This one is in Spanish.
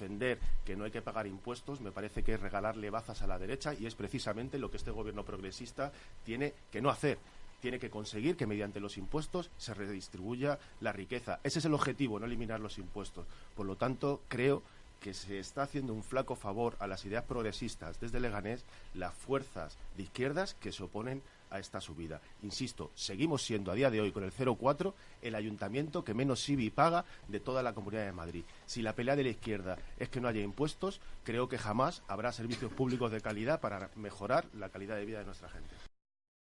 defender que no hay que pagar impuestos me parece que es regalarle bazas a la derecha y es precisamente lo que este gobierno progresista tiene que no hacer tiene que conseguir que mediante los impuestos se redistribuya la riqueza. Ese es el objetivo, no eliminar los impuestos. Por lo tanto, creo que se está haciendo un flaco favor a las ideas progresistas desde Leganés las fuerzas de izquierdas que se oponen a esta subida. Insisto, seguimos siendo a día de hoy con el 0,4 el ayuntamiento que menos IBI paga de toda la Comunidad de Madrid. Si la pelea de la izquierda es que no haya impuestos, creo que jamás habrá servicios públicos de calidad para mejorar la calidad de vida de nuestra gente.